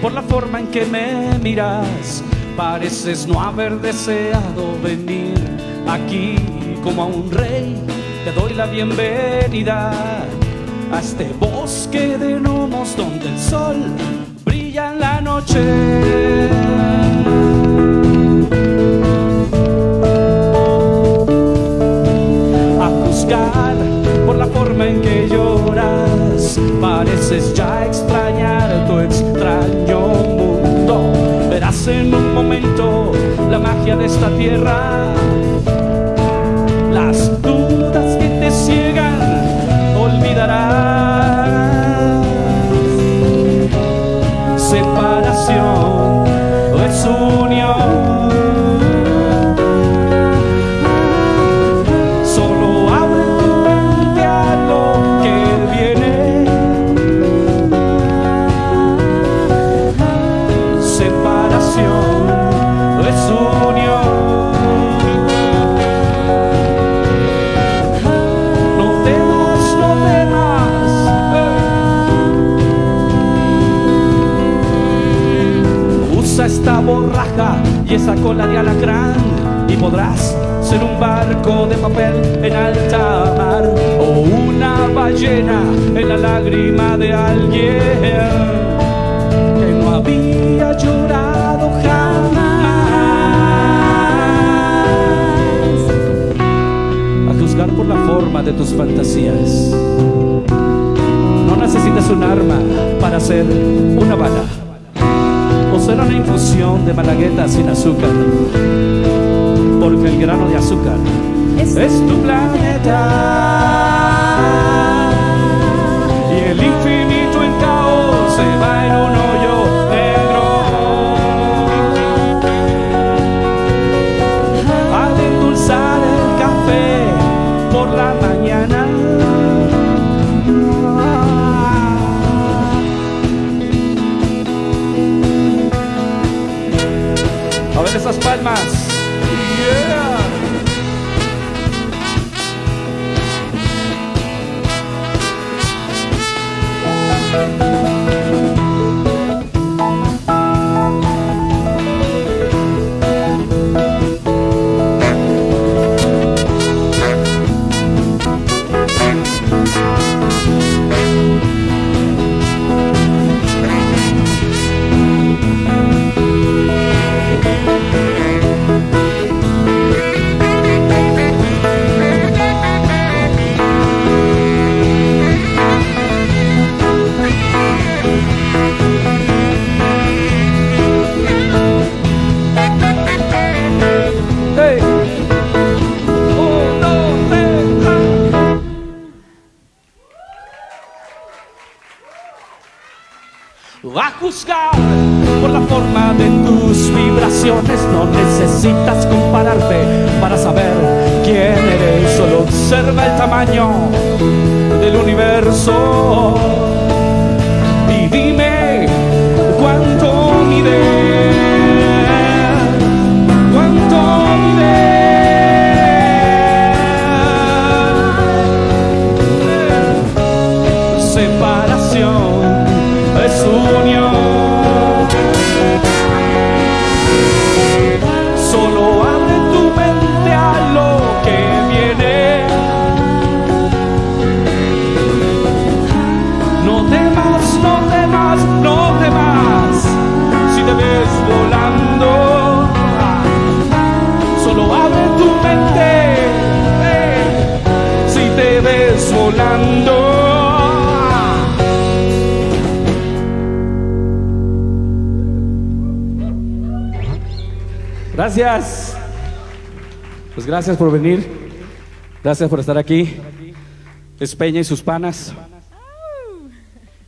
por la forma en que me miras, pareces no haber deseado venir aquí como a un rey. Te doy la bienvenida a este bosque de gnomos donde el sol brilla en la noche. Por la forma en que lloras, pareces ya de esta tierra, Esta borraja y esa cola de alacrán y podrás ser un barco de papel en alta mar o una ballena en la lágrima de alguien que no había llorado jamás. A juzgar por la forma de tus fantasías. No necesitas un arma para hacer una bala o ser una infusión de malagueta sin azúcar. Porque el grano de azúcar Es- es tu planeta. Y el infinito en caos se va en un hoyo negro. Al endulzar el café por la essas palmas. Yeah! A juzgar por la forma de tus vibraciones. No necesitas compararte para saber quién eres, solo observa el tamaño del universo Gracias. Pues gracias por venir. Gracias por estar aquí. Es Peña y sus panas.